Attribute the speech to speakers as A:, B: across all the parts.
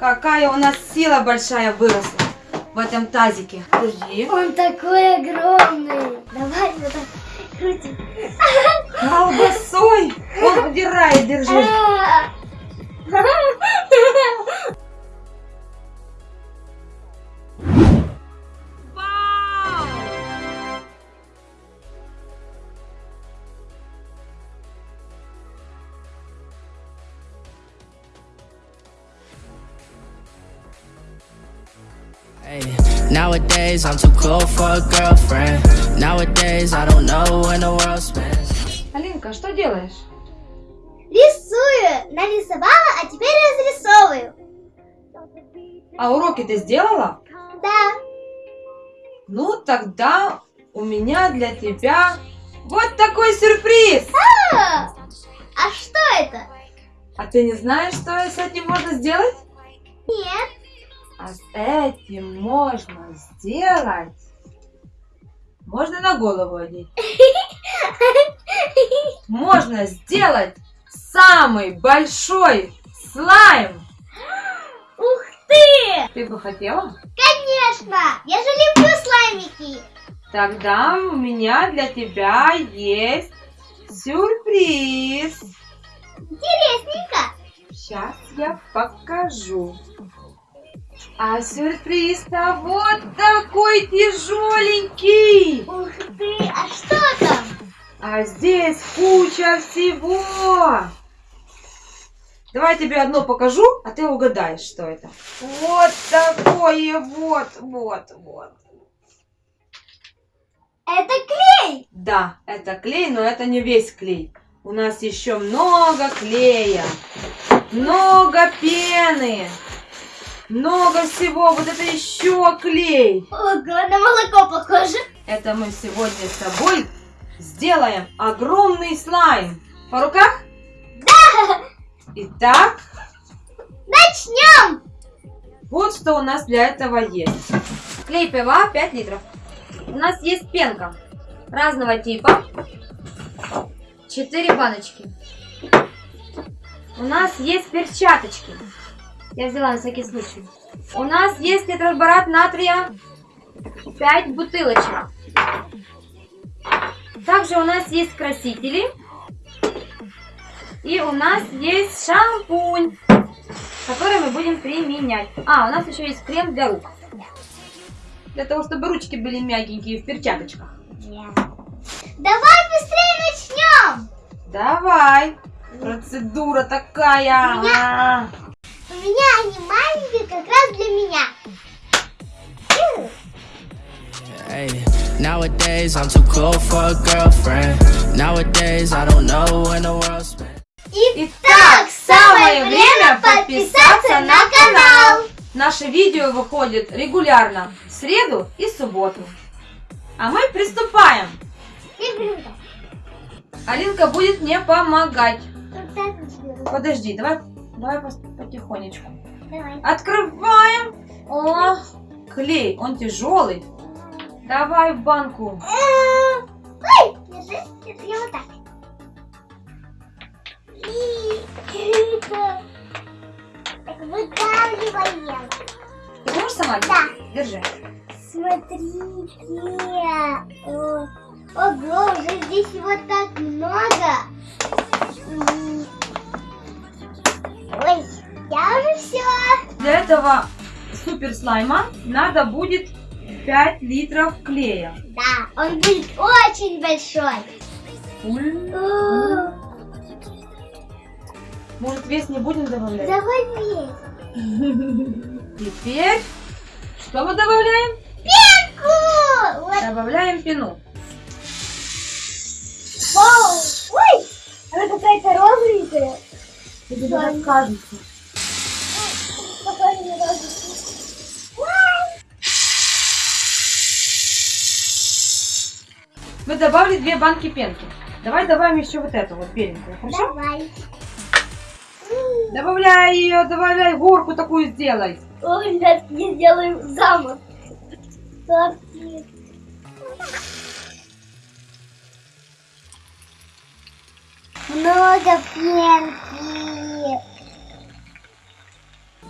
A: Какая у нас сила большая выросла в этом тазике. Подожди.
B: Он такой огромный. Давай вот так крутим.
A: Колбасой! Он удирает, держи.
C: Nowadays I'm too cool for a girlfriend. Nowadays I don't know when the world spins.
A: Алинка, что делаешь?
B: Рисую. Нарисовала, а теперь разрисовываю.
A: А уроки ты сделала?
B: Да.
A: Ну, тогда у меня для тебя вот такой сюрприз.
B: А, а что это?
A: А ты не знаешь, что с этим можно сделать?
B: Нет.
A: А с этим можно сделать... Можно на голову одеть. Можно сделать самый большой слайм.
B: Ух ты!
A: Ты бы хотела?
B: Конечно! Я же люблю слаймики.
A: Тогда у меня для тебя есть сюрприз.
B: Интересненько.
A: Сейчас я покажу. А сюрприз-то вот такой тяжеленький.
B: Ух ты! А что там?
A: А здесь куча всего. Давай я тебе одно покажу, а ты угадаешь, что это. Вот такое вот, вот, вот.
B: Это клей.
A: Да, это клей, но это не весь клей. У нас еще много клея, много пены, много всего. Вот это еще клей.
B: Ого, на молоко похоже.
A: Это мы сегодня с тобой сделаем огромный слайм. По руках? Да! Итак,
B: Начнем.
A: вот что у нас для этого есть. Клей ПВА 5 литров. У нас есть пенка разного типа. 4 баночки. У нас есть перчаточки. Я взяла на всякий случай. У нас есть тетраборат натрия 5 бутылочек. Также у нас есть красители. И у нас есть шампунь, который мы будем применять. А, у нас еще есть крем для рук. Для того, чтобы ручки были мягенькие в перчаточках.
B: Давай быстрее начнем.
A: Давай. Процедура такая.
B: У меня- меня они маленькие как раз для меня.
C: Hey, nowadays I'm too cool for a girlfriend. Nowadays I don't know when the world.
A: Итак, самое время подписаться на канал. Наше видео выходит регулярно в среду и субботу. А мы приступаем. Алинка будет мне помогать. Подожди, давай, давай потихонечку.
B: Давай.
A: Открываем. О, клей, он тяжелый. Давай в банку.
B: Ой, держи, держи, вот так. И так выдавливаем.
A: Ты можешь сама?
B: Да.
A: Держи.
B: Смотрите. Ого, уже здесь вот так много.
A: Для этого супер слайма надо будет 5 литров клея.
B: Да, он будет очень большой.
A: Может вес не будем добавлять?
B: Давай весь.
A: Теперь что мы добавляем?
B: Пенку!
A: Добавляем пену.
B: Вау! Ой, она какая-то розовенькая.
A: Тебе так кажется. Мы добавили две банки пенки. Давай добавим еще вот эту вот беленькую, хорошо?
B: Давай.
A: Добавляй ее, добавляй горку такую сделай.
B: Ой, ребятки, я сделаю замок. Много пенки.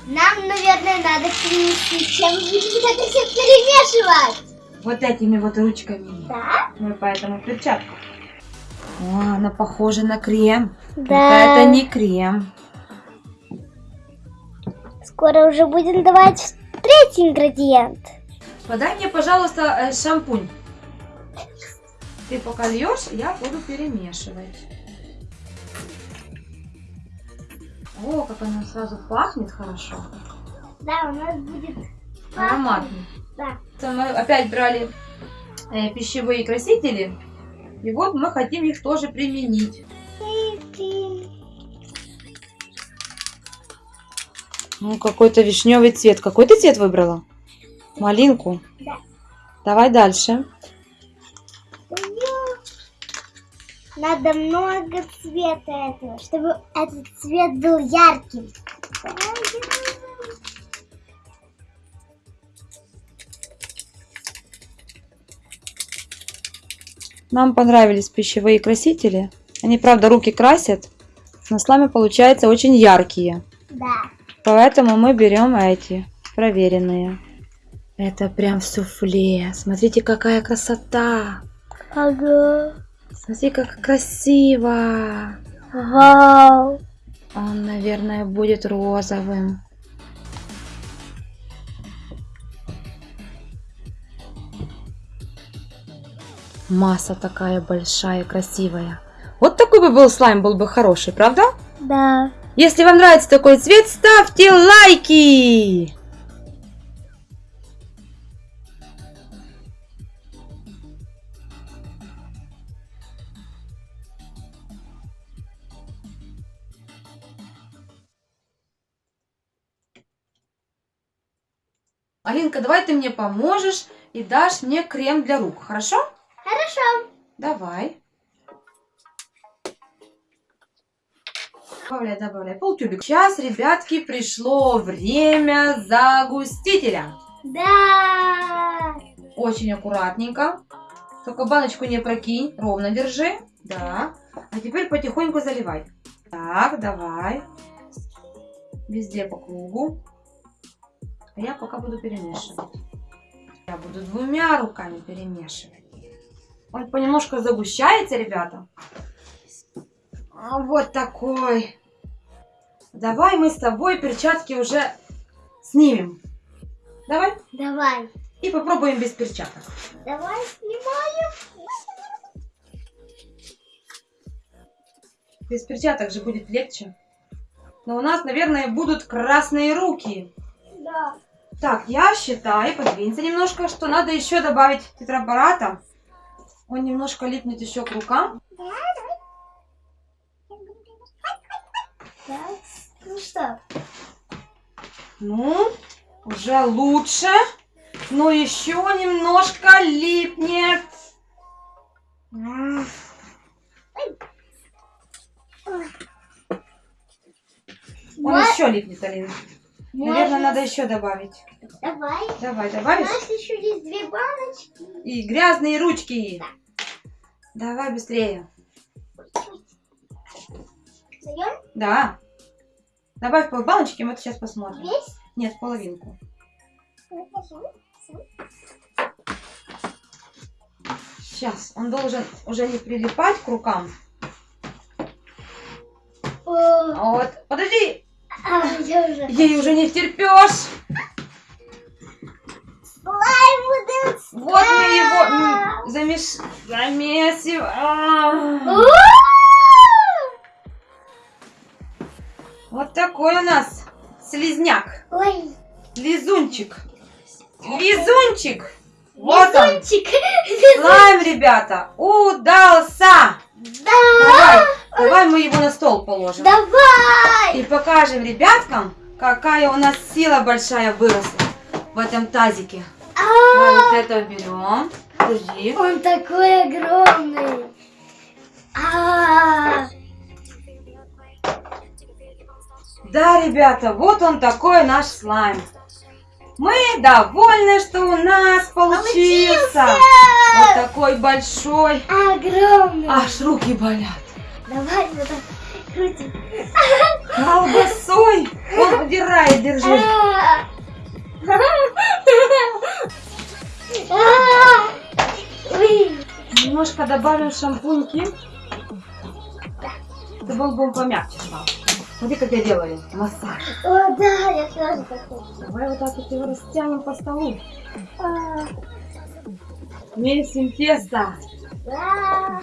B: Нам, наверное, надо принести чем-нибудь это все перемешивать.
A: Вот этими вот ручками.
B: Да?
A: Мы поэтому перчатку. О, она похожа на крем.
B: Да.
A: Это не крем.
B: Скоро уже будем давать третий ингредиент.
A: Подай мне, пожалуйста, э, шампунь. Ты пока льешь, я буду перемешивать. О, как она сразу пахнет хорошо.
B: Да, у нас будет
A: Ароматный.
B: Да.
A: Мы опять брали э, пищевые красители. И вот мы хотим их тоже применить. Ну, какой-то вишневый цвет. Какой ты цвет выбрала? Малинку?
B: Да.
A: Давай дальше.
B: Надо много цвета этого, чтобы этот цвет был ярким.
A: Нам понравились пищевые красители. Они, правда, руки красят, но слаймы получаются очень яркие.
B: Да.
A: Поэтому мы берем эти, проверенные. Это прям суфле. Смотрите, какая красота.
B: Ага.
A: Смотри, как красиво.
B: Вау.
A: Он, наверное, будет розовым. Масса такая большая, красивая. Вот такой бы был слайм, был бы хороший, правда?
B: Да.
A: Если вам нравится такой цвет, ставьте лайки! Алинка, давай ты мне поможешь и дашь мне крем для рук, хорошо?
B: Хорошо.
A: Давай. Добавляй, добавляй. Полтюбик. Сейчас, ребятки, пришло время загустителя.
B: Да.
A: Очень аккуратненько. Только баночку не прокинь. Ровно держи. Да. А теперь потихоньку заливай. Так, давай. Везде по кругу. А я пока буду перемешивать. Я буду двумя руками перемешивать. Он понемножку загущается, ребята. А Вот такой. Давай мы с тобой перчатки уже снимем. Давай.
B: Давай.
A: И попробуем без перчаток.
B: Давай снимаем.
A: Без перчаток же будет легче. Но у нас, наверное, будут красные руки.
B: Да.
A: Так, я считаю, подвинься немножко, что надо еще добавить тетрапарата. Он немножко липнет еще к рукам.
B: Да. Ну что?
A: Ну, уже лучше. Но еще немножко липнет. Он
B: Вот.
A: еще липнет, Алина. Наверное,
B: Можно-
A: надо еще добавить.
B: Давай.
A: Давай,
B: У
A: добавишь?
B: нас еще есть две баночки.
A: И грязные ручки. Давай быстрее.
B: Даем
A: Да. Добавь пол баночки, мы это сейчас посмотрим.
B: весь.
A: Нет, половинку. Сейчас. Он должен уже не прилипать к рукам.
B: О,
A: вот, подожди,
B: а, я уже.
A: ей уже не втерпешь. Вот мы его замеш... замесим. Вот такой у нас слизняк.
B: Ой,
A: Лизунчик. Лизунчик. Вот он. Слайм, ребята, удался.
B: Да.
A: Давай, давай мы его на стол положим.
B: Давай.
A: И покажем ребяткам, какая у нас сила большая выросла в этом тазике. Давай
B: А,
A: вот это берем. Подожди.
B: он такой огромный. А,
A: Да, ребята, вот он такой наш слайм. Мы довольны, что у нас получился. Вот такой большой.
B: огромный.
A: Аж руки болят.
B: Давай вот так крутим.
A: Колбасой! Он удирает, держи. Немножко добавим шампуньки. Это был бы помягче стал. Смотри, как я делаю. Массаж.
B: О, да, я тоже так хочу.
A: Давай вот так вот его растянем по столу.
B: А.
A: Месим тесто.
B: А.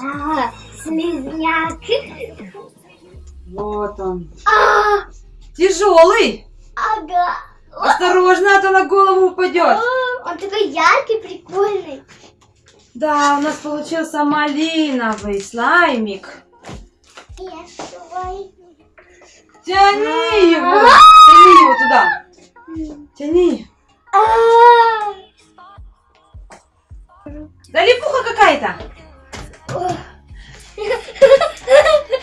B: А. Слизняк.
A: Вот он. Тяжелый.
B: Ага.
A: Осторожно, а то на голову упадет.
B: А, Он такой яркий, прикольный.
A: Да, у нас получился малиновый слаймик.
B: Я.
A: Тяни его. Тяни его туда. Тяни.
B: А.
A: Да липуха какая-то.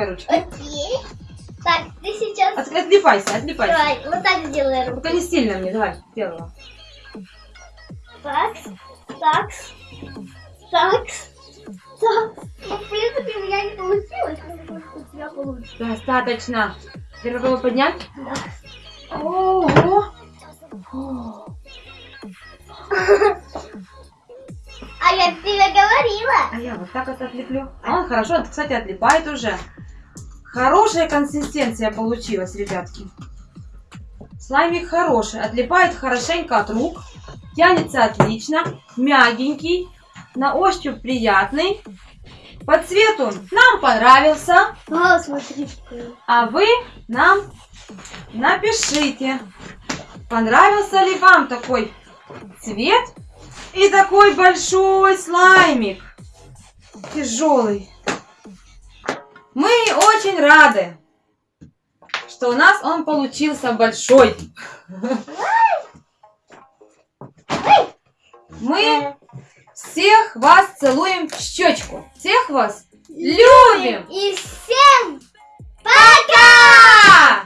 A: Вытаскивай ручки.
B: Окей. Так, ты сейчас...
A: От- отлипайся, отлипайся.
B: Давай, вот так сделай руку.
A: Только не сильно мне, давай, сделай.
B: Так, так, так, так. Ну, в принципе, у меня не получилось, но у тебя получится.
A: Достаточно. Теперь попробуй поднять.
B: Да.
A: Ого.
B: А я тебе говорила.
A: А я вот так вот отлеплю. А он хорошо, кстати, отлипает уже. Хорошая консистенция получилась, ребятки. Слаймик хороший, отлипает хорошенько от рук. Тянется отлично, мягенький, на ощупь приятный. По цвету нам понравился.
B: Смотри.
A: А вы нам напишите, понравился ли вам такой цвет и такой большой слаймик. Тяжелый. Мы очень рады, что у нас он получился большой. Мы всех вас целуем в щечку. Всех вас любим.
B: И всем
A: Пока!